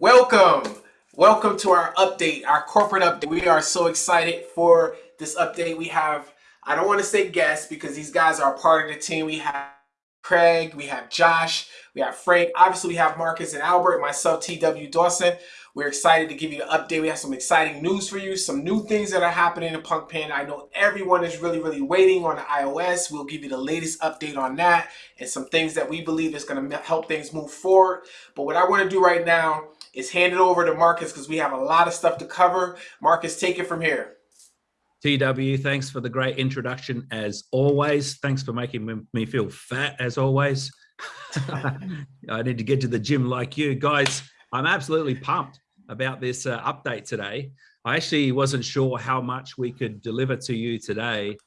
Welcome. Welcome to our update, our corporate update. We are so excited for this update. We have, I don't want to say guests because these guys are part of the team. We have Craig, we have Josh, we have Frank. Obviously, we have Marcus and Albert, myself, TW Dawson. We're excited to give you an update. We have some exciting news for you, some new things that are happening in Punk Panda. I know everyone is really, really waiting on the iOS. We'll give you the latest update on that and some things that we believe is going to help things move forward. But what I want to do right now is hand it over to Marcus because we have a lot of stuff to cover. Marcus, take it from here. TW, thanks for the great introduction as always. Thanks for making me feel fat as always. I need to get to the gym like you guys. I'm absolutely pumped about this uh, update today. I actually wasn't sure how much we could deliver to you today.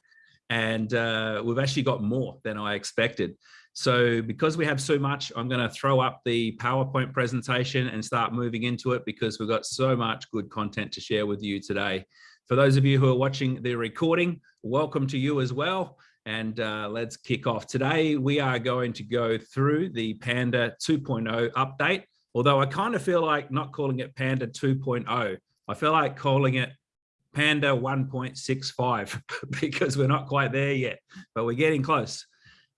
And uh, we've actually got more than I expected. So because we have so much, I'm going to throw up the PowerPoint presentation and start moving into it because we've got so much good content to share with you today. For those of you who are watching the recording, welcome to you as well. And uh, let's kick off. Today, we are going to go through the Panda 2.0 update although I kind of feel like not calling it Panda 2.0. I feel like calling it Panda 1.65 because we're not quite there yet, but we're getting close.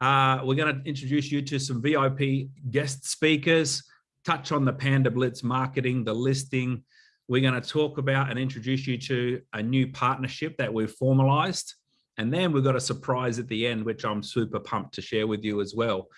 Uh, we're going to introduce you to some VIP guest speakers, touch on the Panda Blitz marketing, the listing. We're going to talk about and introduce you to a new partnership that we've formalized. And then we've got a surprise at the end, which I'm super pumped to share with you as well.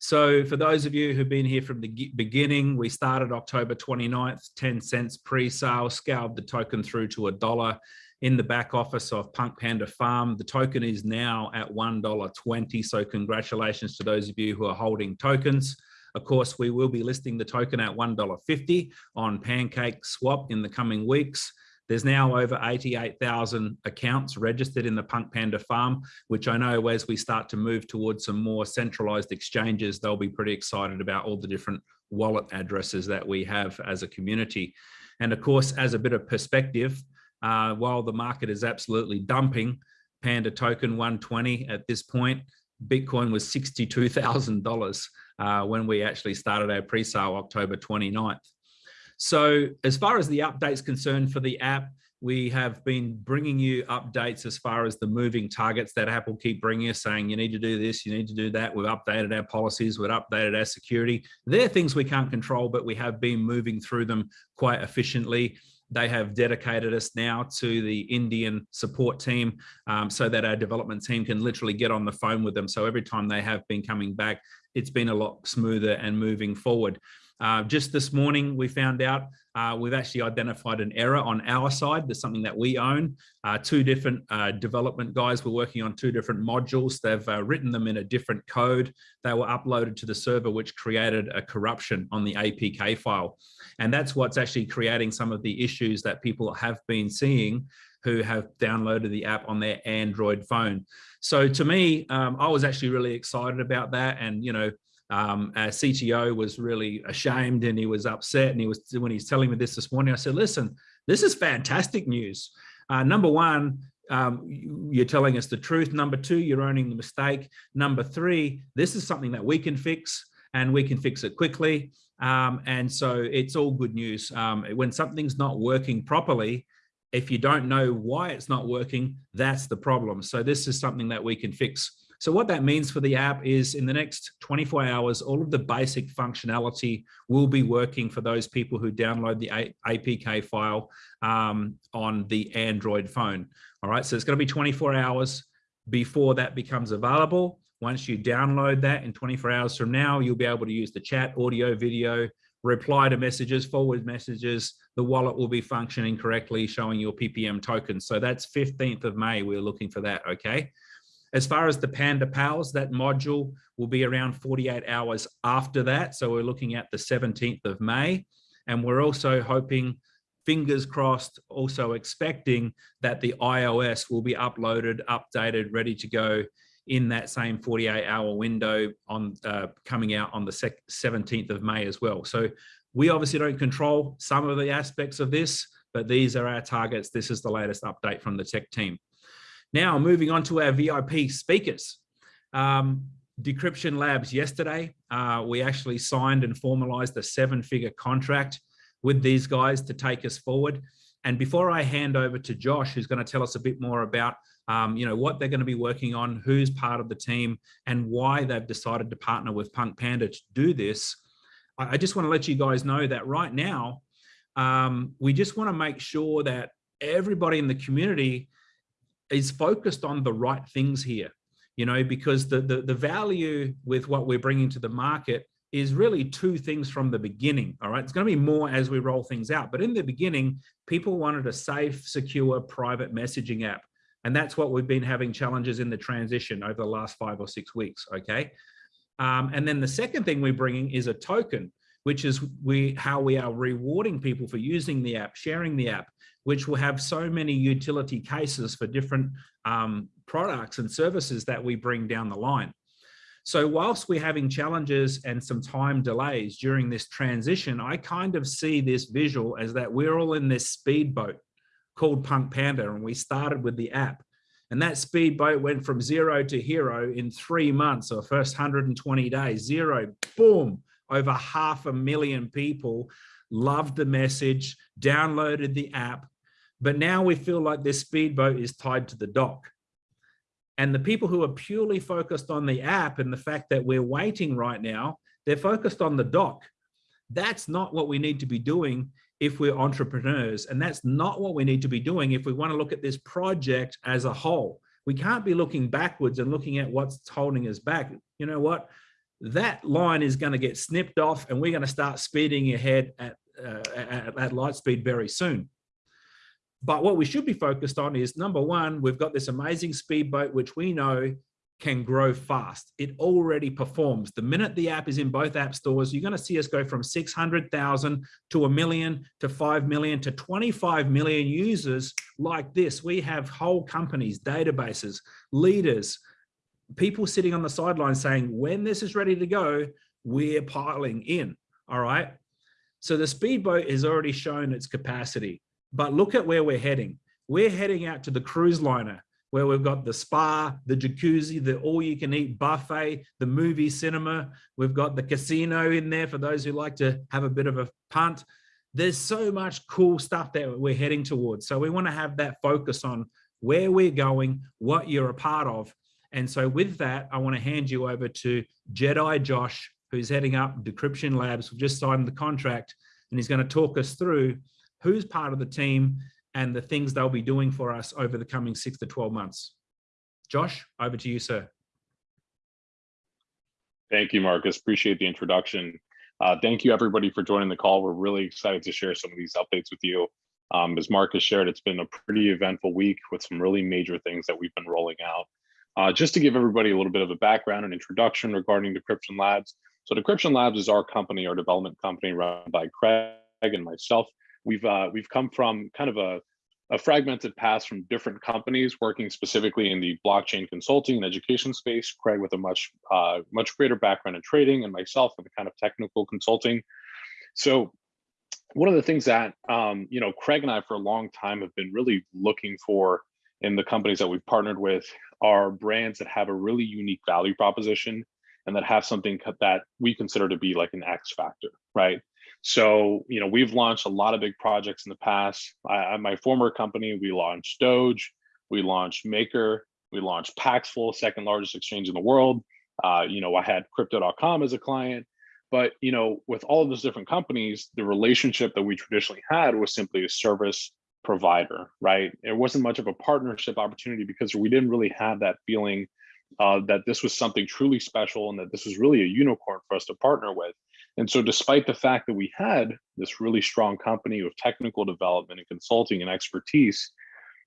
So for those of you who've been here from the beginning, we started October 29th, 10 cents pre-sale, scaled the token through to a dollar in the back office of Punk Panda Farm. The token is now at $1.20. So congratulations to those of you who are holding tokens. Of course, we will be listing the token at $1.50 on Pancake Swap in the coming weeks. There's now over 88,000 accounts registered in the Punk Panda farm, which I know as we start to move towards some more centralized exchanges, they'll be pretty excited about all the different wallet addresses that we have as a community. And of course, as a bit of perspective, uh, while the market is absolutely dumping, Panda token 120 at this point, Bitcoin was $62,000 uh, when we actually started our pre-sale October 29th. So as far as the updates concerned for the app, we have been bringing you updates as far as the moving targets that Apple keep bringing us saying you need to do this, you need to do that. We've updated our policies, we've updated our security. They're things we can't control, but we have been moving through them quite efficiently. They have dedicated us now to the Indian support team um, so that our development team can literally get on the phone with them. So every time they have been coming back, it's been a lot smoother and moving forward. Uh, just this morning, we found out uh, we've actually identified an error on our side. There's something that we own. Uh, two different uh, development guys were working on two different modules. They've uh, written them in a different code. They were uploaded to the server, which created a corruption on the APK file. And that's what's actually creating some of the issues that people have been seeing who have downloaded the app on their Android phone. So to me, um, I was actually really excited about that. And, you know, um, our CTO was really ashamed and he was upset. And he was, when he's telling me this this morning, I said, listen, this is fantastic news. Uh, number one, um, you're telling us the truth. Number two, you're owning the mistake. Number three, this is something that we can fix and we can fix it quickly. Um, and so it's all good news. Um, when something's not working properly, if you don't know why it's not working, that's the problem. So this is something that we can fix so what that means for the app is in the next 24 hours, all of the basic functionality will be working for those people who download the APK file um, on the Android phone. All right, so it's going to be 24 hours before that becomes available. Once you download that in 24 hours from now, you'll be able to use the chat, audio, video, reply to messages, forward messages. The wallet will be functioning correctly, showing your PPM tokens. So that's 15th of May. We're looking for that, okay? As far as the Panda Pals, that module will be around 48 hours after that. So we're looking at the 17th of May. And we're also hoping, fingers crossed, also expecting that the iOS will be uploaded, updated, ready to go in that same 48 hour window on uh, coming out on the 17th of May as well. So we obviously don't control some of the aspects of this, but these are our targets. This is the latest update from the tech team. Now, moving on to our VIP speakers. Um, Decryption Labs yesterday, uh, we actually signed and formalized a seven figure contract with these guys to take us forward. And before I hand over to Josh, who's going to tell us a bit more about um, you know, what they're going to be working on, who's part of the team, and why they've decided to partner with Punk Panda to do this, I, I just want to let you guys know that right now, um, we just want to make sure that everybody in the community is focused on the right things here, you know, because the, the, the value with what we're bringing to the market is really two things from the beginning. All right. It's going to be more as we roll things out. But in the beginning, people wanted a safe, secure, private messaging app. And that's what we've been having challenges in the transition over the last five or six weeks. Okay. Um, and then the second thing we're bringing is a token, which is we how we are rewarding people for using the app, sharing the app, which will have so many utility cases for different um, products and services that we bring down the line. So whilst we're having challenges and some time delays during this transition, I kind of see this visual as that we're all in this speedboat called Punk Panda and we started with the app. And that speedboat went from zero to hero in three months or first 120 days, zero, boom, over half a million people loved the message, downloaded the app. But now we feel like this speedboat is tied to the dock. And the people who are purely focused on the app and the fact that we're waiting right now, they're focused on the dock. That's not what we need to be doing if we're entrepreneurs. And that's not what we need to be doing if we want to look at this project as a whole. We can't be looking backwards and looking at what's holding us back. You know what? That line is going to get snipped off and we're going to start speeding ahead at, uh, at, at light speed very soon. But what we should be focused on is number one, we've got this amazing speedboat, which we know can grow fast. It already performs. The minute the app is in both app stores, you're going to see us go from 600,000 to a million to 5 million to 25 million users like this. We have whole companies, databases, leaders, people sitting on the sidelines saying, when this is ready to go, we're piling in. All right. So the speedboat has already shown its capacity. But look at where we're heading. We're heading out to the cruise liner where we've got the spa, the jacuzzi, the all you can eat buffet, the movie cinema. We've got the casino in there for those who like to have a bit of a punt. There's so much cool stuff that we're heading towards. So we want to have that focus on where we're going, what you're a part of. And so with that, I want to hand you over to Jedi Josh, who's heading up Decryption Labs. We've just signed the contract and he's going to talk us through who's part of the team and the things they'll be doing for us over the coming six to 12 months. Josh, over to you, sir. Thank you, Marcus. Appreciate the introduction. Uh, thank you, everybody, for joining the call. We're really excited to share some of these updates with you. Um, as Marcus shared, it's been a pretty eventful week with some really major things that we've been rolling out. Uh, just to give everybody a little bit of a background and introduction regarding Decryption Labs. So Decryption Labs is our company, our development company run by Craig and myself we've uh, we've come from kind of a, a fragmented past from different companies working specifically in the blockchain consulting and education space. Craig with a much uh, much greater background in trading, and myself with a kind of technical consulting. So one of the things that um, you know Craig and I for a long time have been really looking for in the companies that we've partnered with are brands that have a really unique value proposition and that have something that we consider to be like an X factor, right? So, you know, we've launched a lot of big projects in the past. I, my former company, we launched Doge, we launched Maker, we launched Paxful, second largest exchange in the world. Uh, you know, I had crypto.com as a client. But, you know, with all of those different companies, the relationship that we traditionally had was simply a service provider, right? It wasn't much of a partnership opportunity because we didn't really have that feeling uh, that this was something truly special and that this was really a unicorn for us to partner with. And so despite the fact that we had this really strong company with technical development and consulting and expertise,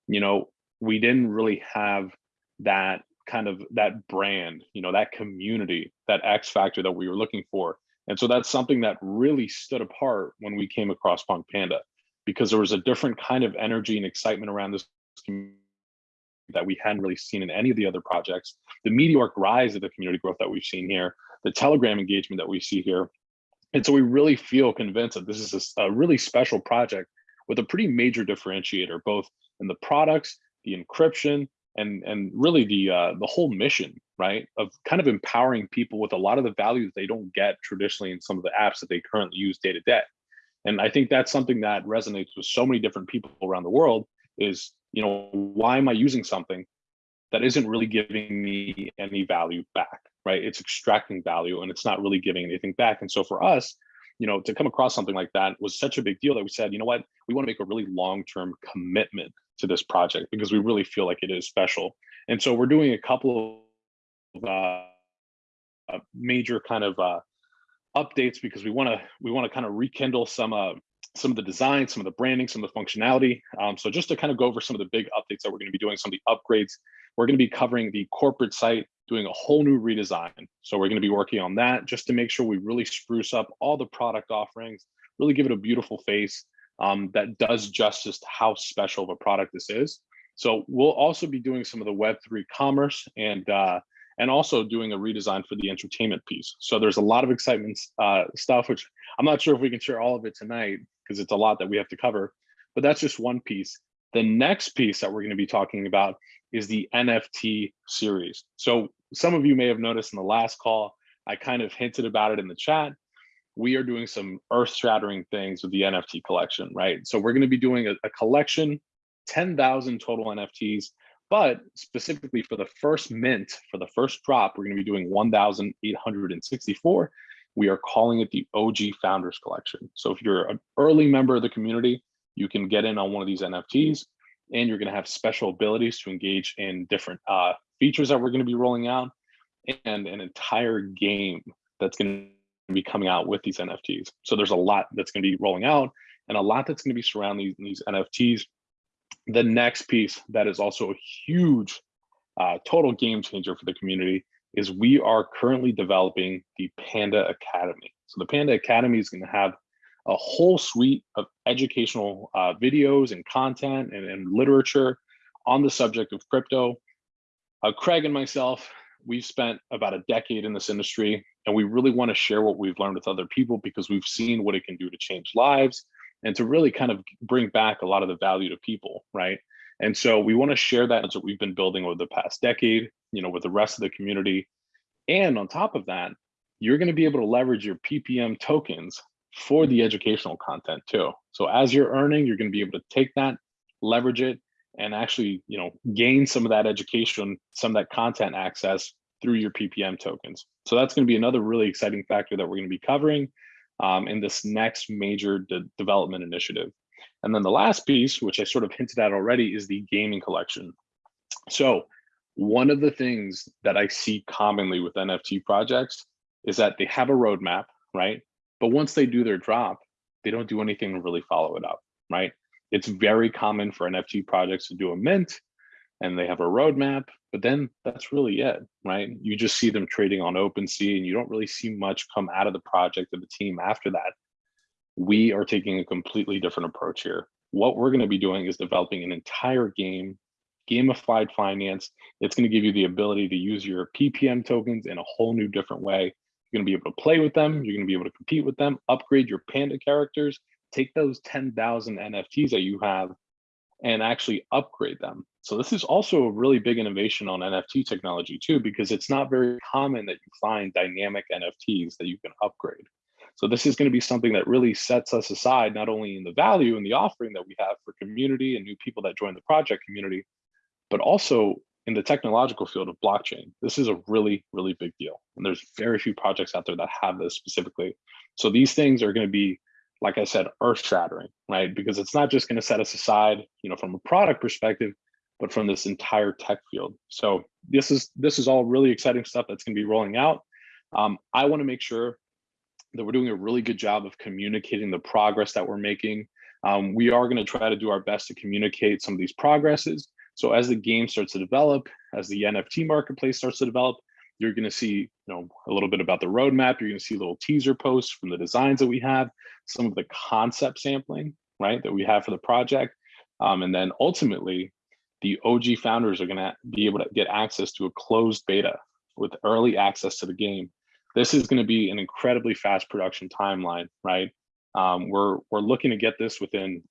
you know, we didn't really have that kind of that brand, you know, that community, that X factor that we were looking for. And so that's something that really stood apart when we came across Punk Panda, because there was a different kind of energy and excitement around this community that we hadn't really seen in any of the other projects. The meteoric rise of the community growth that we've seen here, the Telegram engagement that we see here, and so we really feel convinced that this is a, a really special project with a pretty major differentiator, both in the products, the encryption, and and really the uh, the whole mission, right, of kind of empowering people with a lot of the value that they don't get traditionally in some of the apps that they currently use day to day. And I think that's something that resonates with so many different people around the world is, you know, why am I using something that isn't really giving me any value back, right? It's extracting value and it's not really giving anything back. And so for us, you know, to come across something like that was such a big deal that we said, you know what, we want to make a really long-term commitment to this project because we really feel like it is special. And so we're doing a couple of uh, major kind of uh, updates because we want to we want to kind of rekindle some uh, some of the design, some of the branding, some of the functionality. Um, so just to kind of go over some of the big updates that we're going to be doing, some of the upgrades, we're going to be covering the corporate site, doing a whole new redesign. So we're going to be working on that just to make sure we really spruce up all the product offerings, really give it a beautiful face um, that does justice to how special of a product this is. So we'll also be doing some of the Web3 commerce and uh, and also doing a redesign for the entertainment piece. So there's a lot of excitement uh, stuff, which I'm not sure if we can share all of it tonight because it's a lot that we have to cover, but that's just one piece. The next piece that we're gonna be talking about is the NFT series. So some of you may have noticed in the last call, I kind of hinted about it in the chat. We are doing some earth shattering things with the NFT collection, right? So we're gonna be doing a, a collection, 10,000 total NFTs but specifically for the first mint, for the first drop, we're going to be doing 1,864. We are calling it the OG Founders Collection. So if you're an early member of the community, you can get in on one of these NFTs and you're going to have special abilities to engage in different uh, features that we're going to be rolling out and an entire game that's going to be coming out with these NFTs. So there's a lot that's going to be rolling out and a lot that's going to be surrounding these, these NFTs the next piece that is also a huge uh, total game changer for the community is we are currently developing the Panda Academy. So the Panda Academy is going to have a whole suite of educational uh, videos and content and, and, literature on the subject of crypto. Uh, Craig and myself, we've spent about a decade in this industry and we really want to share what we've learned with other people because we've seen what it can do to change lives and to really kind of bring back a lot of the value to people, right? And so we want to share that as what we've been building over the past decade, you know, with the rest of the community. And on top of that, you're going to be able to leverage your PPM tokens for the educational content too. So as you're earning, you're going to be able to take that, leverage it, and actually, you know, gain some of that education, some of that content access through your PPM tokens. So that's going to be another really exciting factor that we're going to be covering um, in this next major de development initiative. And then the last piece, which I sort of hinted at already, is the gaming collection. So one of the things that I see commonly with NFT projects is that they have a roadmap, right? But once they do their drop, they don't do anything to really follow it up, right? It's very common for NFT projects to do a mint and they have a roadmap, but then that's really it, right? You just see them trading on OpenSea and you don't really see much come out of the project of the team after that. We are taking a completely different approach here. What we're going to be doing is developing an entire game, gamified finance. It's going to give you the ability to use your PPM tokens in a whole new different way. You're going to be able to play with them. You're going to be able to compete with them, upgrade your Panda characters, take those 10,000 NFTs that you have and actually upgrade them. So this is also a really big innovation on NFT technology too, because it's not very common that you find dynamic NFTs that you can upgrade. So this is going to be something that really sets us aside, not only in the value and the offering that we have for community and new people that join the project community, but also in the technological field of blockchain. This is a really, really big deal. And there's very few projects out there that have this specifically. So these things are going to be like I said, earth shattering, right? Because it's not just going to set us aside, you know, from a product perspective, but from this entire tech field. So this is this is all really exciting stuff that's going to be rolling out. Um, I want to make sure that we're doing a really good job of communicating the progress that we're making. Um, we are going to try to do our best to communicate some of these progresses. So as the game starts to develop, as the NFT marketplace starts to develop, you're going to see you know a little bit about the roadmap. You're going to see little teaser posts from the designs that we have some of the concept sampling right that we have for the project. Um, and then ultimately the og founders are going to be able to get access to a closed beta with early access to the game. This is going to be an incredibly fast production timeline right? Um, we're we're looking to get this within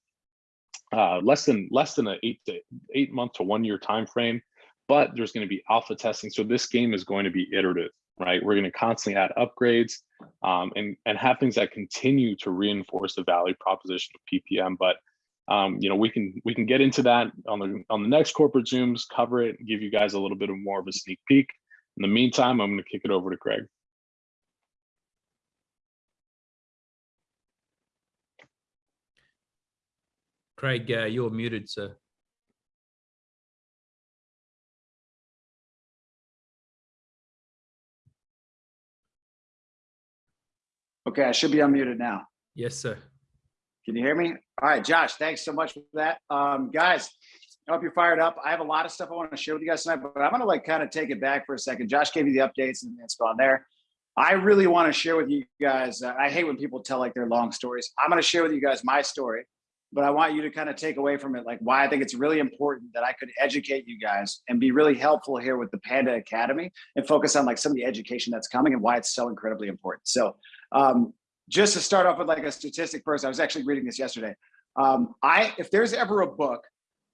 uh, less than less than an eight to eight month to one year time frame but there's going to be alpha testing. So this game is going to be iterative, right? We're going to constantly add upgrades um, and, and have things that continue to reinforce the value proposition of PPM. But um, you know, we can we can get into that on the on the next corporate zooms, cover it, and give you guys a little bit of more of a sneak peek. In the meantime, I'm going to kick it over to Craig. Craig, uh, you're muted, sir. Okay, I should be unmuted now. Yes, sir. Can you hear me? All right, Josh, thanks so much for that. Um, guys, I hope you're fired up. I have a lot of stuff I want to share with you guys tonight, but I'm going to like kind of take it back for a second. Josh gave you the updates and it's gone there. I really want to share with you guys. Uh, I hate when people tell like their long stories. I'm going to share with you guys my story, but I want you to kind of take away from it like why I think it's really important that I could educate you guys and be really helpful here with the Panda Academy and focus on like some of the education that's coming and why it's so incredibly important. So um, just to start off with like a statistic first, I was actually reading this yesterday. Um, I if there's ever a book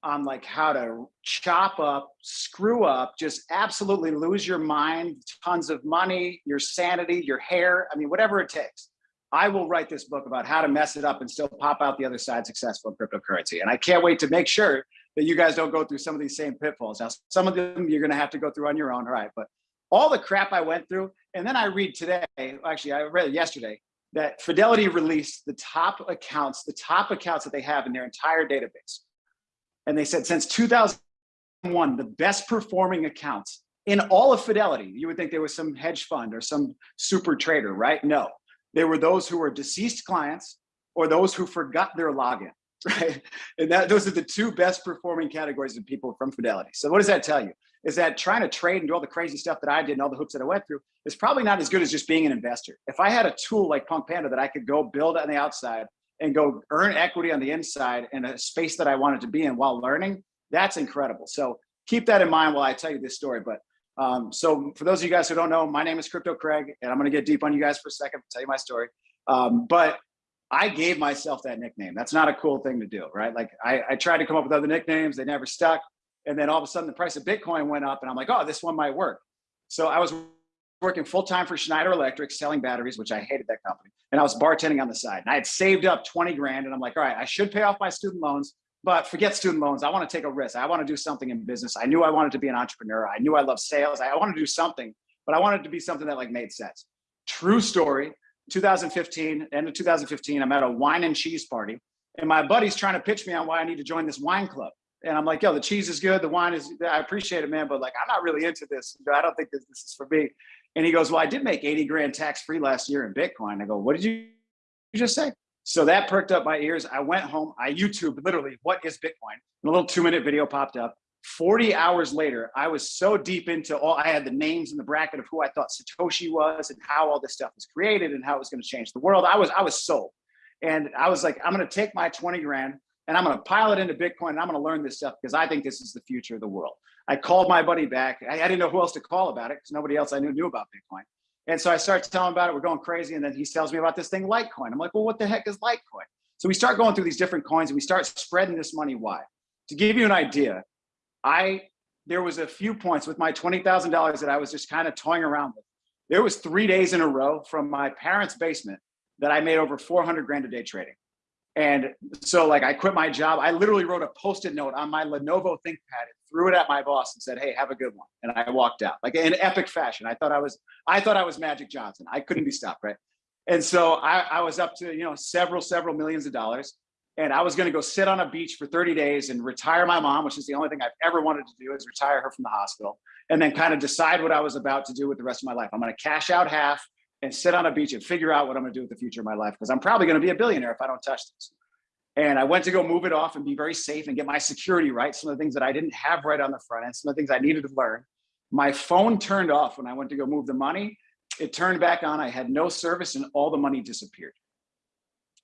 on like how to chop up, screw up, just absolutely lose your mind, tons of money, your sanity, your hair, I mean, whatever it takes. I will write this book about how to mess it up and still pop out the other side successful in cryptocurrency. And I can't wait to make sure that you guys don't go through some of these same pitfalls. Now, some of them you're gonna have to go through on your own, all right? But all the crap I went through, and then I read today, actually I read yesterday, that Fidelity released the top accounts, the top accounts that they have in their entire database. And they said since 2001, the best performing accounts in all of Fidelity, you would think there was some hedge fund or some super trader, right? No, they were those who were deceased clients or those who forgot their login, right? And that those are the two best performing categories of people from Fidelity. So what does that tell you? Is that trying to trade and do all the crazy stuff that I did and all the hoops that I went through is probably not as good as just being an investor. If I had a tool like Punk Panda that I could go build on the outside and go earn equity on the inside in a space that I wanted to be in while learning, that's incredible. So keep that in mind while I tell you this story. But um, so for those of you guys who don't know, my name is Crypto Craig, and I'm going to get deep on you guys for a second, tell you my story. Um, but I gave myself that nickname. That's not a cool thing to do, right? Like I, I tried to come up with other nicknames, they never stuck. And then all of a sudden the price of Bitcoin went up and I'm like, oh, this one might work. So I was working full time for Schneider Electric selling batteries, which I hated that company. And I was bartending on the side and I had saved up 20 grand and I'm like, all right, I should pay off my student loans, but forget student loans. I want to take a risk. I want to do something in business. I knew I wanted to be an entrepreneur. I knew I loved sales. I wanted to do something, but I wanted to be something that like made sense. True story. 2015, end of 2015, I'm at a wine and cheese party and my buddy's trying to pitch me on why I need to join this wine club. And I'm like, yo, the cheese is good. The wine is, I appreciate it, man. But like, I'm not really into this. I don't think this, this is for me. And he goes, well, I did make 80 grand tax free last year in Bitcoin. I go, what did you just say? So that perked up my ears. I went home. I YouTube literally, what is Bitcoin? And a little two minute video popped up. 40 hours later, I was so deep into all, I had the names in the bracket of who I thought Satoshi was and how all this stuff was created and how it was going to change the world. I was, I was sold. And I was like, I'm going to take my 20 grand and I'm going to pile it into Bitcoin and I'm going to learn this stuff because I think this is the future of the world. I called my buddy back. I, I didn't know who else to call about it because nobody else I knew knew about Bitcoin. And so I start telling him about it. We're going crazy. And then he tells me about this thing, Litecoin. I'm like, well, what the heck is Litecoin? So we start going through these different coins and we start spreading this money wide. To give you an idea, I there was a few points with my $20,000 that I was just kind of toying around with. There was three days in a row from my parents' basement that I made over 400 grand a day trading. And so like I quit my job. I literally wrote a post-it note on my Lenovo ThinkPad threw it at my boss and said, hey, have a good one. And I walked out like in epic fashion. I thought I was, I thought I was Magic Johnson. I couldn't be stopped, right? And so I, I was up to, you know, several, several millions of dollars. And I was going to go sit on a beach for 30 days and retire my mom, which is the only thing I've ever wanted to do is retire her from the hospital and then kind of decide what I was about to do with the rest of my life. I'm going to cash out half and sit on a beach and figure out what I'm gonna do with the future of my life because I'm probably gonna be a billionaire if I don't touch this. And I went to go move it off and be very safe and get my security right. Some of the things that I didn't have right on the front end, some of the things I needed to learn. My phone turned off when I went to go move the money. It turned back on. I had no service and all the money disappeared.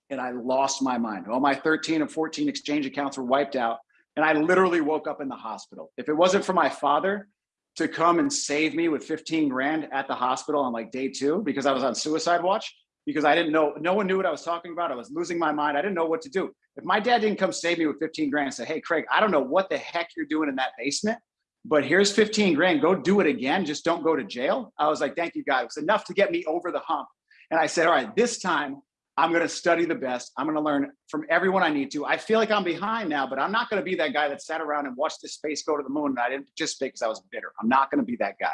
And I lost my mind. All my 13 and 14 exchange accounts were wiped out. And I literally woke up in the hospital. If it wasn't for my father, to come and save me with 15 grand at the hospital on like day two because I was on suicide watch because I didn't know, no one knew what I was talking about. I was losing my mind. I didn't know what to do. If my dad didn't come save me with 15 grand and say, hey, Craig, I don't know what the heck you're doing in that basement, but here's 15 grand, go do it again. Just don't go to jail. I was like, thank you, God. It was enough to get me over the hump. And I said, all right, this time I'm going to study the best. I'm going to learn from everyone I need to. I feel like I'm behind now, but I'm not going to be that guy that sat around and watched this space go to the moon. And I didn't just because I was bitter. I'm not going to be that guy.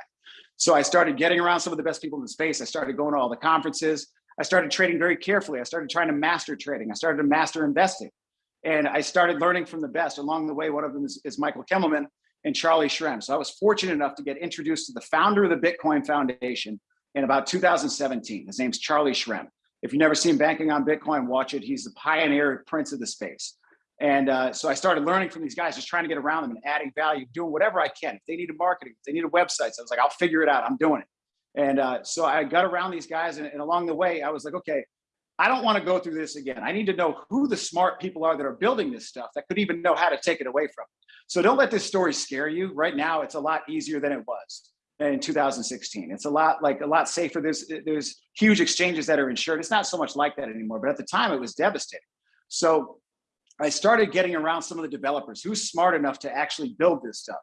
So I started getting around some of the best people in the space. I started going to all the conferences. I started trading very carefully. I started trying to master trading. I started to master investing. And I started learning from the best. Along the way, one of them is, is Michael Kimelman and Charlie Shrem. So I was fortunate enough to get introduced to the founder of the Bitcoin Foundation in about 2017. His name's Charlie Shrem. If you've never seen Banking on Bitcoin, watch it. He's the pioneer prince of the space. And uh, so I started learning from these guys, just trying to get around them and adding value, doing whatever I can. If they needed marketing, if they needed websites, I was like, I'll figure it out. I'm doing it. And uh, so I got around these guys, and, and along the way, I was like, okay, I don't want to go through this again. I need to know who the smart people are that are building this stuff that could even know how to take it away from. So don't let this story scare you. Right now, it's a lot easier than it was in 2016. It's a lot like a lot safer. There's there's huge exchanges that are insured. It's not so much like that anymore, but at the time it was devastating. So I started getting around some of the developers who's smart enough to actually build this stuff.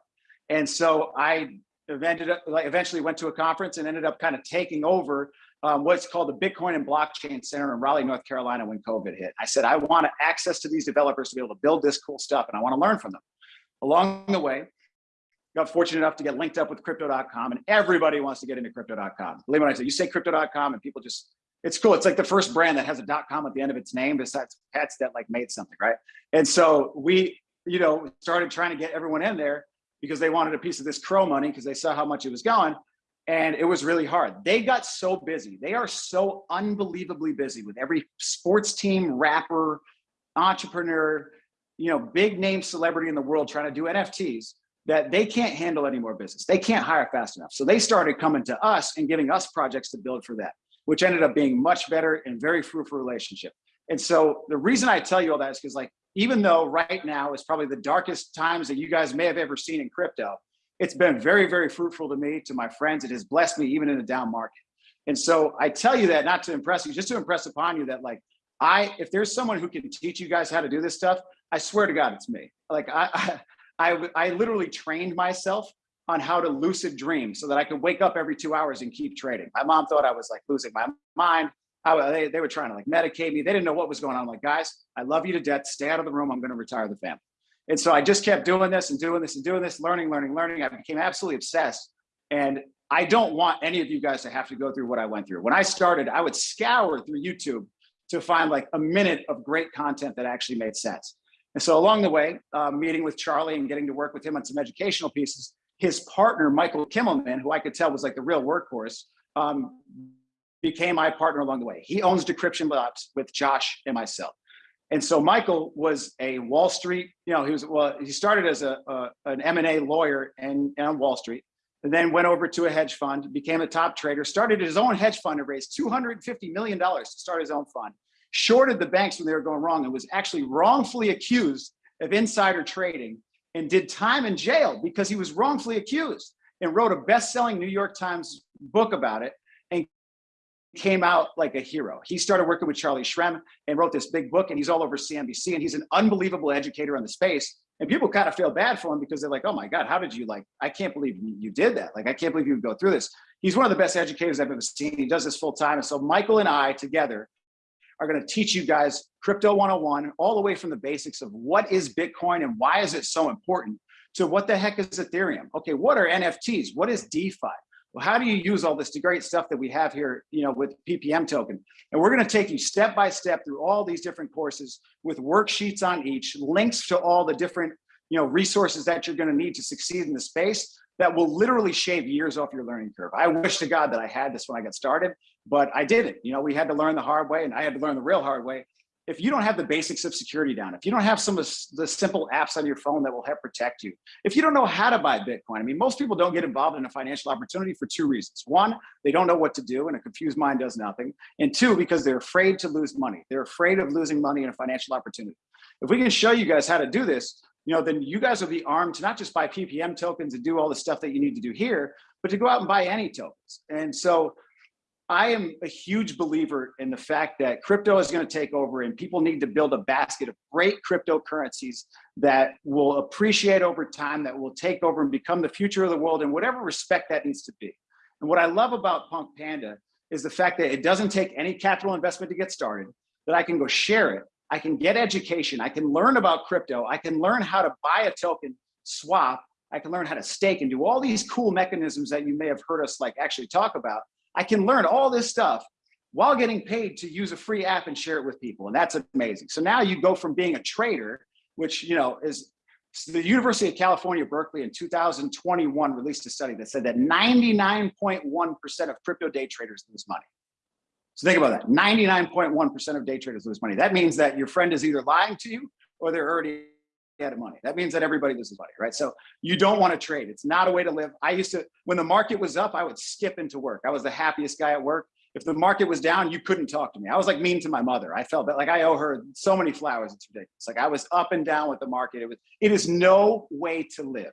And so I ended up like eventually went to a conference and ended up kind of taking over um, what's called the Bitcoin and Blockchain Center in Raleigh, North Carolina when COVID hit. I said, I want access to these developers to be able to build this cool stuff and I want to learn from them. Along the way, got fortunate enough to get linked up with crypto.com and everybody wants to get into crypto.com. Believe me when I say you say crypto.com and people just, it's cool. It's like the first brand that has a dot .com at the end of its name besides pets that like made something, right? And so we, you know, started trying to get everyone in there because they wanted a piece of this crow money because they saw how much it was going and it was really hard. They got so busy. They are so unbelievably busy with every sports team, rapper, entrepreneur, you know, big name celebrity in the world trying to do NFTs that they can't handle any more business. They can't hire fast enough. So they started coming to us and giving us projects to build for that, which ended up being much better and very fruitful relationship. And so the reason I tell you all that is because like, even though right now is probably the darkest times that you guys may have ever seen in crypto, it's been very, very fruitful to me, to my friends. It has blessed me even in a down market. And so I tell you that not to impress you, just to impress upon you that like, I, if there's someone who can teach you guys how to do this stuff, I swear to God, it's me. Like I, I, I literally trained myself on how to lucid dream so that I could wake up every two hours and keep trading. My mom thought I was like losing my mind. I, they, they were trying to like medicate me. They didn't know what was going on. I'm like, guys, I love you to death. Stay out of the room. I'm going to retire the family. And so I just kept doing this and doing this and doing this, learning, learning, learning. I became absolutely obsessed. And I don't want any of you guys to have to go through what I went through. When I started, I would scour through YouTube to find like a minute of great content that actually made sense. And so along the way, uh, meeting with Charlie and getting to work with him on some educational pieces, his partner, Michael Kimelman, who I could tell was like the real workhorse, um, became my partner along the way. He owns Decryption Labs with Josh and myself. And so Michael was a Wall Street, you know, he was, well, he started as a, a an M&A lawyer and on Wall Street, and then went over to a hedge fund, became a top trader, started his own hedge fund and raised $250 million to start his own fund shorted the banks when they were going wrong and was actually wrongfully accused of insider trading and did time in jail because he was wrongfully accused and wrote a best-selling New York Times book about it and came out like a hero. He started working with Charlie Shrem and wrote this big book and he's all over CNBC and he's an unbelievable educator on the space. And people kind of feel bad for him because they're like, oh my God, how did you like, I can't believe you did that. Like, I can't believe you would go through this. He's one of the best educators I've ever seen. He does this full time. And so Michael and I together are going to teach you guys crypto 101 all the way from the basics of what is Bitcoin and why is it so important to what the heck is Ethereum? Okay, what are NFTs? What is DeFi? Well, how do you use all this great stuff that we have here, you know, with PPM token? And we're going to take you step by step through all these different courses with worksheets on each, links to all the different, you know, resources that you're going to need to succeed in the space that will literally shave years off your learning curve. I wish to God that I had this when I got started, but I didn't. You know, we had to learn the hard way and I had to learn the real hard way. If you don't have the basics of security down, if you don't have some of the simple apps on your phone that will help protect you, if you don't know how to buy Bitcoin, I mean, most people don't get involved in a financial opportunity for two reasons. One, they don't know what to do and a confused mind does nothing. And two, because they're afraid to lose money. They're afraid of losing money in a financial opportunity. If we can show you guys how to do this, you know, then you guys will be armed to not just buy PPM tokens and do all the stuff that you need to do here, but to go out and buy any tokens. And so I am a huge believer in the fact that crypto is going to take over and people need to build a basket of great cryptocurrencies that will appreciate over time, that will take over and become the future of the world in whatever respect that needs to be. And what I love about Punk Panda is the fact that it doesn't take any capital investment to get started, that I can go share it. I can get education. I can learn about crypto. I can learn how to buy a token, swap. I can learn how to stake and do all these cool mechanisms that you may have heard us like actually talk about I can learn all this stuff while getting paid to use a free app and share it with people. And that's amazing. So now you go from being a trader, which, you know, is the University of California, Berkeley in 2021 released a study that said that 99.1% of crypto day traders lose money. So think about that, 99.1% of day traders lose money. That means that your friend is either lying to you or they're already out of money. That means that everybody loses money, right? So you don't want to trade. It's not a way to live. I used to, when the market was up, I would skip into work. I was the happiest guy at work. If the market was down, you couldn't talk to me. I was like mean to my mother. I felt that like I owe her so many flowers. It's ridiculous. Like I was up and down with the market. It was, it is no way to live.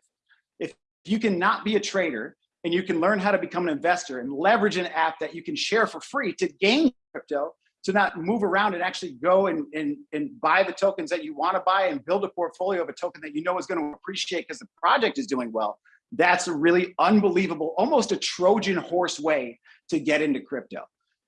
If you cannot be a trader and you can learn how to become an investor and leverage an app that you can share for free to gain crypto, to not move around and actually go and, and, and buy the tokens that you want to buy and build a portfolio of a token that you know is going to appreciate because the project is doing well. That's a really unbelievable, almost a Trojan horse way to get into crypto.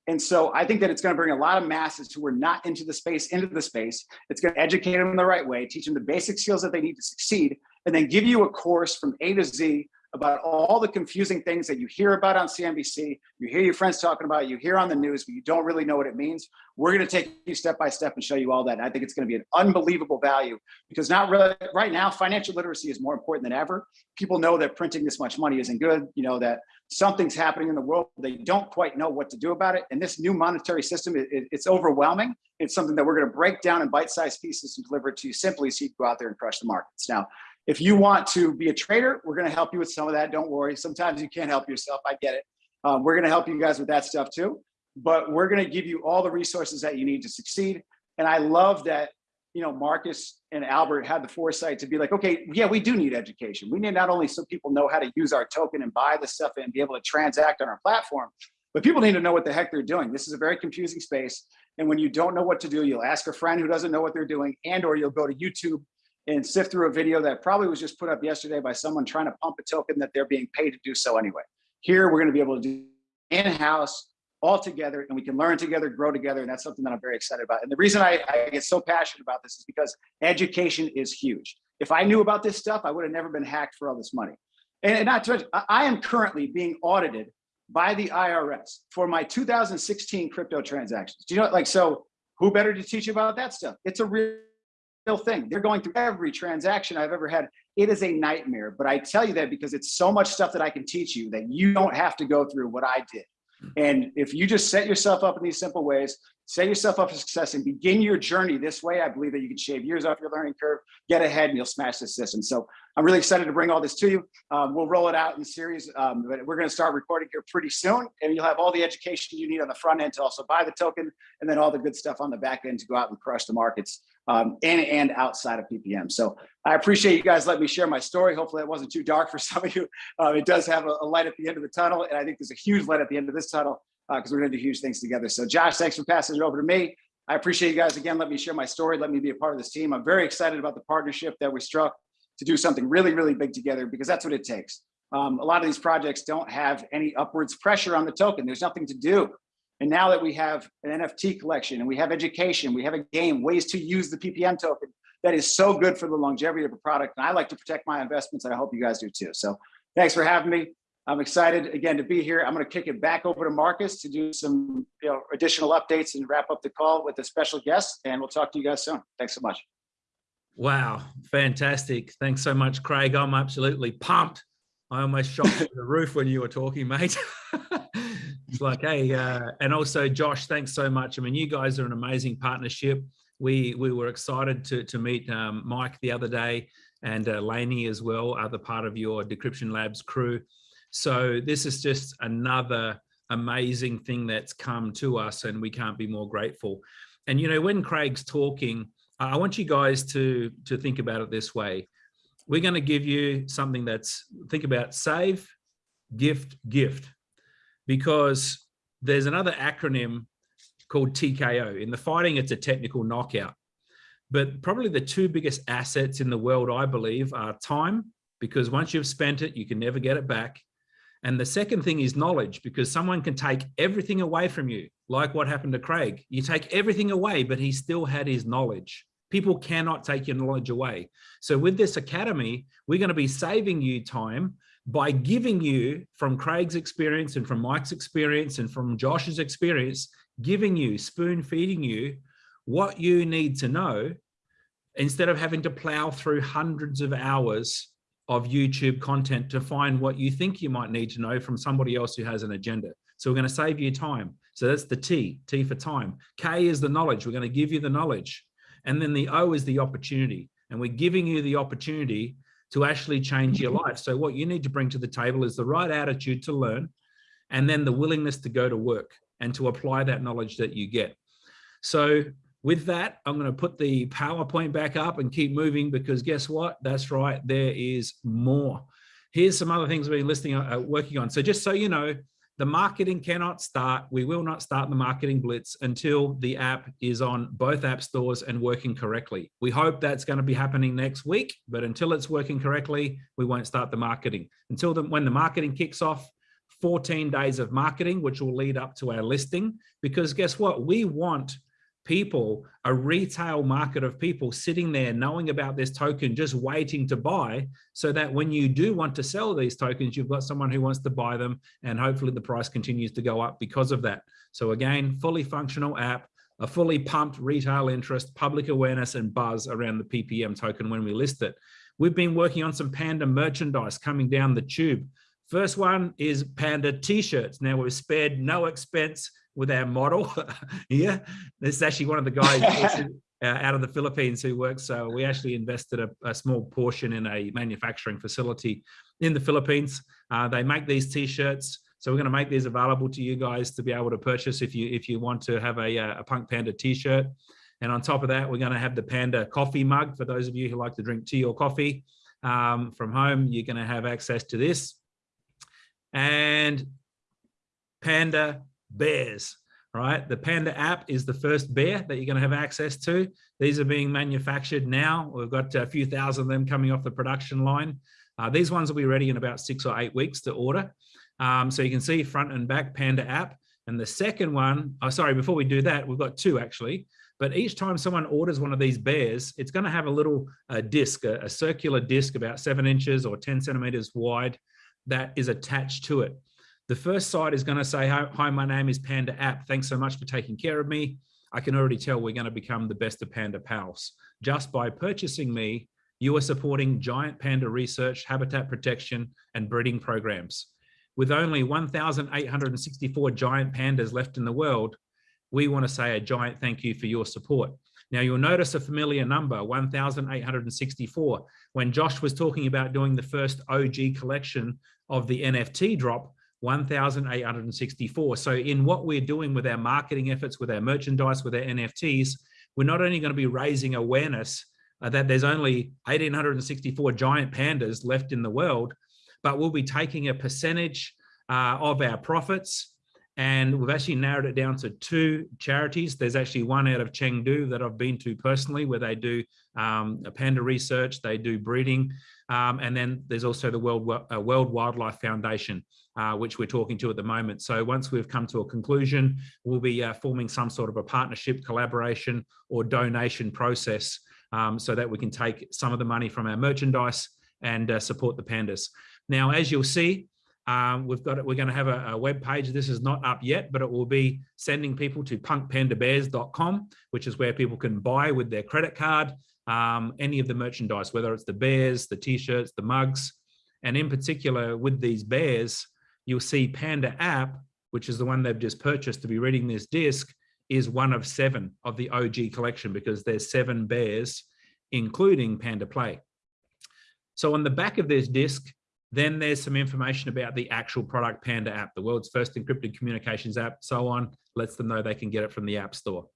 And so I think that it's going to bring a lot of masses who are not into the space into the space. It's going to educate them the right way, teach them the basic skills that they need to succeed, and then give you a course from A to Z about all the confusing things that you hear about on CNBC, you hear your friends talking about, you hear on the news, but you don't really know what it means. We're going to take you step by step and show you all that. And I think it's going to be an unbelievable value because not really right now, financial literacy is more important than ever. People know that printing this much money isn't good. You know that something's happening in the world. They don't quite know what to do about it. And this new monetary system, it, it, it's overwhelming. It's something that we're going to break down in bite-sized pieces and deliver it to you simply so you can go out there and crush the markets. Now, if you want to be a trader, we're going to help you with some of that. Don't worry. Sometimes you can't help yourself. I get it. Um, we're going to help you guys with that stuff too. But we're going to give you all the resources that you need to succeed. And I love that, you know, Marcus and Albert had the foresight to be like, okay, yeah, we do need education. We need not only so people know how to use our token and buy the stuff and be able to transact on our platform, but people need to know what the heck they're doing. This is a very confusing space. And when you don't know what to do, you'll ask a friend who doesn't know what they're doing and or you'll go to YouTube and sift through a video that probably was just put up yesterday by someone trying to pump a token that they're being paid to do so anyway. Here, we're going to be able to do in-house all together and we can learn together, grow together. And that's something that I'm very excited about. And the reason I, I get so passionate about this is because education is huge. If I knew about this stuff, I would have never been hacked for all this money. And not to mention, I am currently being audited by the IRS for my 2016 crypto transactions. Do you know, like, so who better to teach you about that stuff? It's a real real thing. They're going through every transaction I've ever had. It is a nightmare, but I tell you that because it's so much stuff that I can teach you that you don't have to go through what I did. Hmm. And if you just set yourself up in these simple ways, set yourself up for success and begin your journey this way, I believe that you can shave years off your learning curve, get ahead and you'll smash the system. So I'm really excited to bring all this to you. Um, we'll roll it out in series, um, but we're gonna start recording here pretty soon and you'll have all the education you need on the front end to also buy the token and then all the good stuff on the back end to go out and crush the markets um, and, and outside of PPM. So I appreciate you guys letting me share my story. Hopefully it wasn't too dark for some of you. Uh, it does have a, a, light at the end of the tunnel. And I think there's a huge light at the end of this tunnel because uh, we're gonna do huge things together. So Josh, thanks for passing it over to me. I appreciate you guys again. Let me share my story. Let me be a part of this team. I'm very excited about the partnership that we struck to do something really, really big together because that's what it takes. Um, a lot of these projects don't have any upwards pressure on the token. There's nothing to do. And now that we have an NFT collection and we have education, we have a game, ways to use the PPM token, that is so good for the longevity of a product. And I like to protect my investments and I hope you guys do too. So thanks for having me. I'm excited again to be here. I'm going to kick it back over to Marcus to do some you know, additional updates and wrap up the call with a special guest. And we'll talk to you guys soon. Thanks so much. Wow, fantastic. Thanks so much, Craig. I'm absolutely pumped. I almost shot through the roof when you were talking, mate. it's like, hey, uh, and also Josh, thanks so much. I mean, you guys are an amazing partnership. We we were excited to to meet um, Mike the other day and uh, Laney as well, other part of your Decryption Labs crew. So this is just another amazing thing that's come to us and we can't be more grateful. And, you know, when Craig's talking, I want you guys to, to think about it this way. We're going to give you something that's, think about save, gift, gift, because there's another acronym called TKO. In the fighting, it's a technical knockout. But probably the two biggest assets in the world, I believe, are time, because once you've spent it, you can never get it back. And the second thing is knowledge, because someone can take everything away from you, like what happened to Craig. You take everything away, but he still had his knowledge. People cannot take your knowledge away. So with this academy, we're going to be saving you time by giving you from Craig's experience and from Mike's experience and from Josh's experience, giving you, spoon feeding you what you need to know instead of having to plow through hundreds of hours of YouTube content to find what you think you might need to know from somebody else who has an agenda. So we're going to save you time. So that's the T, T for time. K is the knowledge. We're going to give you the knowledge. And then the O is the opportunity. And we're giving you the opportunity to actually change your life. So what you need to bring to the table is the right attitude to learn, and then the willingness to go to work and to apply that knowledge that you get. So with that, I'm going to put the PowerPoint back up and keep moving because guess what? That's right, there is more. Here's some other things we've been listening, uh, working on. So just so you know, the marketing cannot start. We will not start the marketing blitz until the app is on both app stores and working correctly. We hope that's going to be happening next week, but until it's working correctly, we won't start the marketing. Until the, when the marketing kicks off, 14 days of marketing, which will lead up to our listing. Because guess what? We want people, a retail market of people sitting there knowing about this token, just waiting to buy so that when you do want to sell these tokens, you've got someone who wants to buy them and hopefully the price continues to go up because of that. So again, fully functional app, a fully pumped retail interest, public awareness and buzz around the PPM token when we list it. We've been working on some Panda merchandise coming down the tube. First one is Panda t-shirts. Now we've spared no expense with our model here. This is actually one of the guys uh, out of the Philippines who works. So we actually invested a, a, small portion in a manufacturing facility in the Philippines. Uh, they make these t-shirts. So we're going to make these available to you guys to be able to purchase if you if you want to have a, uh, a Punk Panda t-shirt. And on top of that, we're going to have the Panda coffee mug for those of you who like to drink tea or coffee um, from home. You're going to have access to this. And Panda bears, right? The Panda app is the first bear that you're going to have access to. These are being manufactured now. We've got a few thousand of them coming off the production line. Uh, these ones will be ready in about six or eight weeks to order. Um, so you can see front and back Panda app. And the second one, oh, sorry, before we do that, we've got two actually. But each time someone orders one of these bears, it's going to have a little uh, disc, a, a circular disc about seven inches or 10 centimeters wide that is attached to it. The first side is going to say, hi, my name is Panda App. Thanks so much for taking care of me. I can already tell we're going to become the best of Panda pals. Just by purchasing me, you are supporting giant panda research, habitat protection, and breeding programs. With only 1,864 giant pandas left in the world, we want to say a giant thank you for your support. Now you'll notice a familiar number, 1,864. When Josh was talking about doing the first OG collection of the NFT drop, 1,864. So in what we're doing with our marketing efforts, with our merchandise, with our NFTs, we're not only going to be raising awareness uh, that there's only 1,864 giant pandas left in the world, but we'll be taking a percentage uh, of our profits and we've actually narrowed it down to two charities. There's actually one out of Chengdu that I've been to personally where they do um, panda research, they do breeding. Um, and then there's also the World, uh, World Wildlife Foundation, uh, which we're talking to at the moment. So once we've come to a conclusion, we'll be uh, forming some sort of a partnership, collaboration or donation process um, so that we can take some of the money from our merchandise and uh, support the pandas. Now, as you'll see, um, we've got it. We're going to have a, a, web page. This is not up yet, but it will be sending people to punkpandabears.com, which is where people can buy with their credit card um, any of the merchandise, whether it's the bears, the t-shirts, the mugs, and in particular with these bears, you'll see Panda app, which is the one they've just purchased to be reading this disc, is one of seven of the OG collection because there's seven bears, including Panda Play. So on the back of this disc, then there's some information about the actual product Panda app, the world's first encrypted communications app, so on, lets them know they can get it from the app store.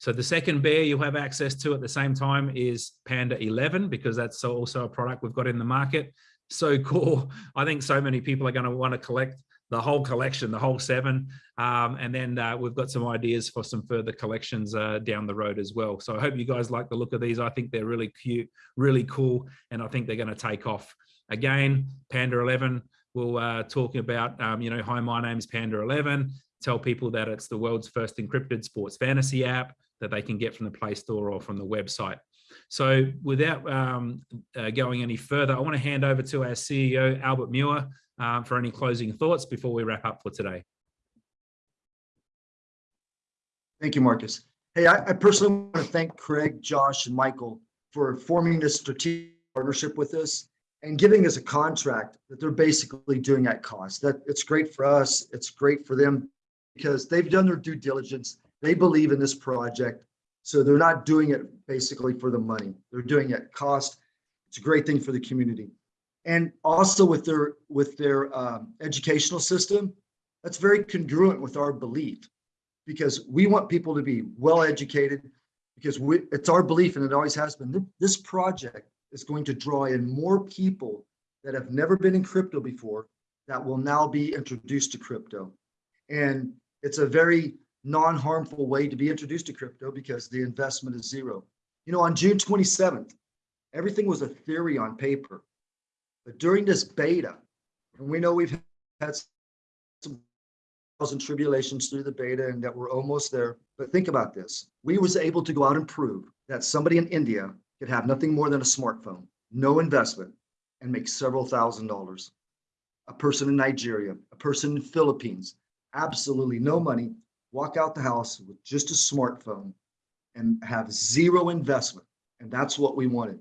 So the second bear you'll have access to at the same time is Panda 11, because that's also a product we've got in the market. So cool. I think so many people are going to want to collect the whole collection, the whole seven. Um, and then uh, we've got some ideas for some further collections uh, down the road as well. So I hope you guys like the look of these. I think they're really cute, really cool, and I think they're going to take off. Again, Panda 11, we'll uh, talk about, um, you know, hi, my name's Panda 11. Tell people that it's the world's first encrypted sports fantasy app that they can get from the Play Store or from the website. So without um, uh, going any further, I want to hand over to our CEO, Albert Muir, um, for any closing thoughts before we wrap up for today. Thank you, Marcus. Hey, I, I personally want to thank Craig, Josh, and Michael for forming this strategic partnership with us and giving us a contract that they're basically doing at cost. That it's great for us. It's great for them because they've done their due diligence. They believe in this project. So they're not doing it basically for the money. They're doing it at cost. It's a great thing for the community. And also with their with their um, educational system, that's very congruent with our belief because we want people to be well educated because we, it's our belief and it always has been this project is going to draw in more people that have never been in crypto before that will now be introduced to crypto. And it's a very non-harmful way to be introduced to crypto because the investment is zero. You know, on June 27th, everything was a theory on paper. But during this beta, and we know we've had some trials and tribulations through the beta and that we're almost there. But think about this. We was able to go out and prove that somebody in India could have nothing more than a smartphone, no investment, and make several thousand dollars. A person in Nigeria, a person in Philippines, absolutely no money, walk out the house with just a smartphone and have zero investment. And that's what we wanted.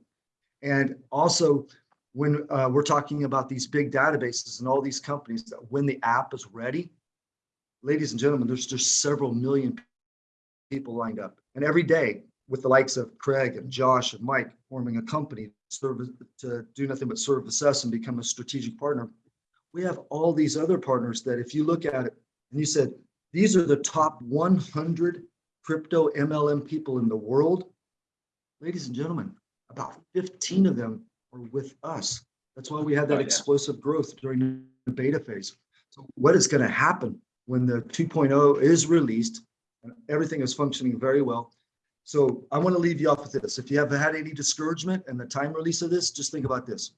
And also, when uh, we're talking about these big databases and all these companies that when the app is ready, ladies and gentlemen, there's just several million people lined up. And every day with the likes of Craig and Josh and Mike forming a company serve, to do nothing but serve, us and become a strategic partner, we have all these other partners that if you look at it and you said, these are the top 100 crypto MLM people in the world, ladies and gentlemen, about 15 of them are with us. That's why we had Oh, that yeah. explosive growth during the beta phase. So what is going to happen when the 2.0 is released and everything is functioning very well? So I want to leave you off with this. If you have had any discouragement and the time release of this, just think about this.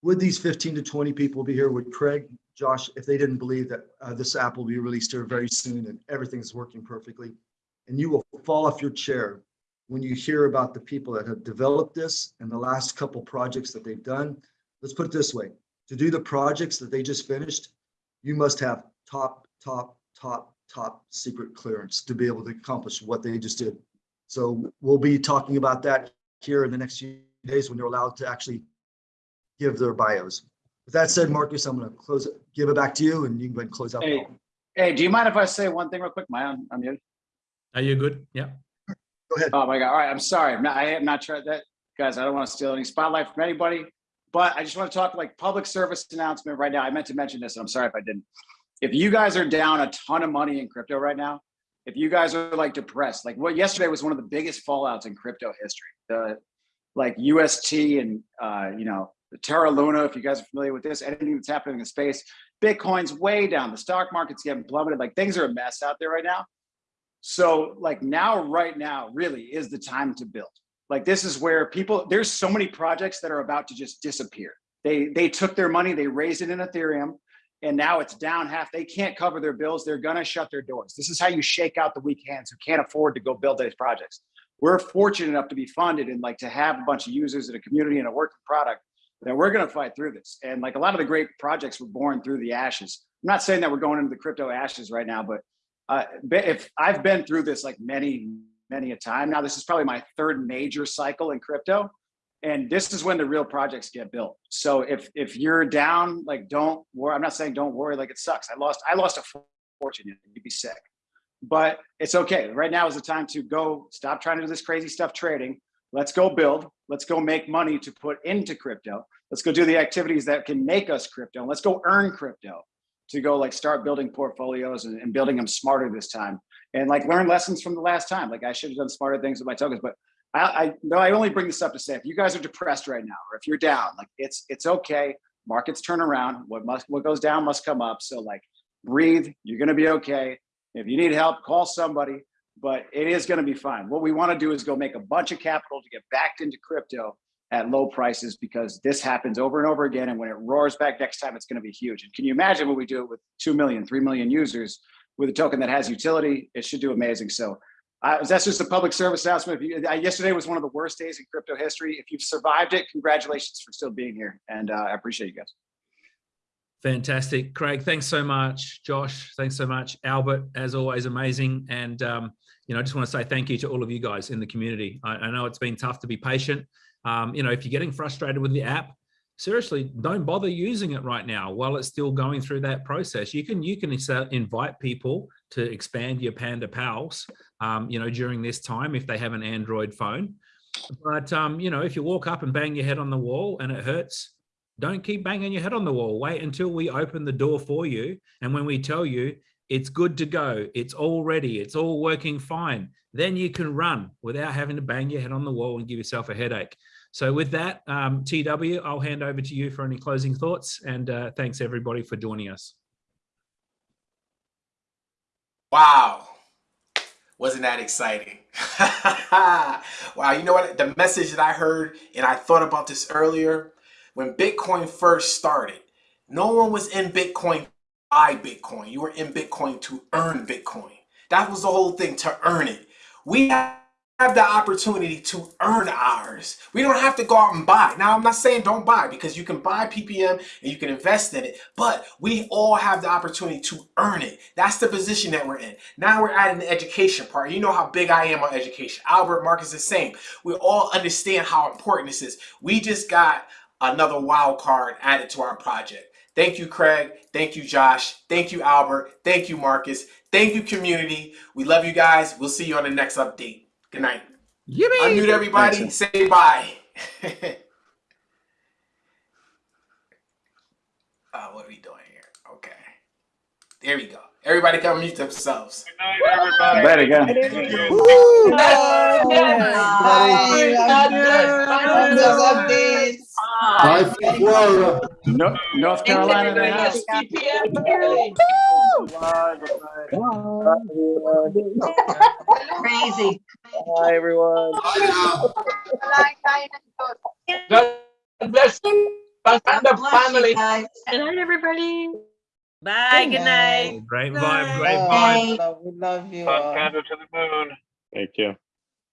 Would these 15 to 20 people be here? Would Craig, Josh, if they didn't believe that uh, this app will be released here very soon and everything's working perfectly? And you will fall off your chair when you hear about the people that have developed this and the last couple projects that they've done. Let's put it this way, to do the projects that they just finished, you must have top, top, top, top secret clearance to be able to accomplish what they just did. So we'll be talking about that here in the next few days when they're allowed to actually give their bios. With that said, Marcus, I'm going to close it, give it back to you and you can go ahead and close out. Hey, hey, do you mind if I say one thing real quick? My own, I'm muted. Are you good? Yeah. Go ahead. Oh my God. All right. I'm sorry. I'm not, I am not trying that. Guys, I don't want to steal any spotlight from anybody, but I just want to talk like public service announcement right now. I meant to mention this and I'm sorry if I didn't. If you guys are down a ton of money in crypto right now, if you guys are like depressed, like what yesterday was one of the biggest fallouts in crypto history. The like UST and uh, you know, the Terra Luna, if you guys are familiar with this, anything that's happening in the space, Bitcoin's way down. The stock market's getting plummeted. Like things are a mess out there right now. So like now, right now, really is the time to build. Like this is where people, there's so many projects that are about to just disappear. They they took their money, they raised it in Ethereum, and now it's down half. They can't cover their bills. They're gonna shut their doors. This is how you shake out the weak hands who can't afford to go build these projects. We're fortunate enough to be funded and like to have a bunch of users in a community and a working product that we're gonna fight through this. And like a lot of the great projects were born through the ashes. I'm not saying that we're going into the crypto ashes right now, but uh, if I've been through this like many, many a time now, this is probably my third major cycle in crypto. And this is when the real projects get built. So if if you're down, like don't worry. I'm not saying don't worry, like it sucks. I lost, I lost a fortune, you'd be sick. But it's okay. Right now is the time to go stop trying to do this crazy stuff trading. Let's go build. Let's go make money to put into crypto. Let's go do the activities that can make us crypto. Let's go earn crypto to go like start building portfolios and, and building them smarter this time and like learn lessons from the last time. Like I should have done smarter things with my tokens, but I, I no, I only bring this up to say if you guys are depressed right now, or if you're down, like it's it's okay. Markets turn around. What must what goes down must come up. So like breathe. You're going to be okay. If you need help, call somebody, but it is going to be fine. What we want to do is go make a bunch of capital to get backed into crypto at low prices because this happens over and over again. And when it roars back next time, it's going to be huge. And can you imagine what we do it with 2 million, 3 million users with a token that has utility? It should do amazing. So uh, that's just a public service announcement. You, uh, yesterday was one of the worst days in crypto history. If you've survived it, congratulations for still being here. And uh, I appreciate you guys. Fantastic. Craig, thanks so much. Josh, thanks so much. Albert, as always, amazing. And, um, you know, I just want to say thank you to all of you guys in the community. I, I know it's been tough to be patient. Um, you know, if you're getting frustrated with the app, seriously, don't bother using it right now while it's still going through that process. You can, you can invite people to expand your Panda Pals, um, you know, during this time if they have an Android phone. But, um, you know, if you walk up and bang your head on the wall and it hurts, don't keep banging your head on the wall. Wait until we open the door for you. And when we tell you it's good to go, it's all ready, it's all working fine, then you can run without having to bang your head on the wall and give yourself a headache. So with that, um, TW, I'll hand over to you for any closing thoughts. And uh, thanks everybody for joining us. Wow. Wasn't that exciting? wow, you know what? The message that I heard, and I thought about this earlier, when Bitcoin first started, no one was in Bitcoin to buy Bitcoin. You were in Bitcoin to earn Bitcoin. That was the whole thing, to earn it. We have the opportunity to earn ours. We don't have to go out and buy. Now, I'm not saying don't buy because you can buy PPM and you can invest in it, but we all have the opportunity to earn it. That's the position that we're in. Now we're adding the education part. You know how big I am on education. Albert Marcus is the same. We all understand how important this is. We just got another wild card added to our project. Thank you, Craig. Thank you, Josh. Thank you, Albert. Thank you, Marcus. Thank you, community. We love you guys. We'll see you on the next update. Good night. Yippee! Unmute everybody. Thanks. Say bye. uh, what are we doing here? Okay. There we go. Everybody come mute themselves. Right again. Bye from Florida. No, North Carolina. in the house. Crazy. Hi, everyone. God bless you. and the God bless you family. guys. Good night, everybody. Bye. Good night. Great vibe, great Bye. vibe. We love you Sun all. candle to the moon. Thank you.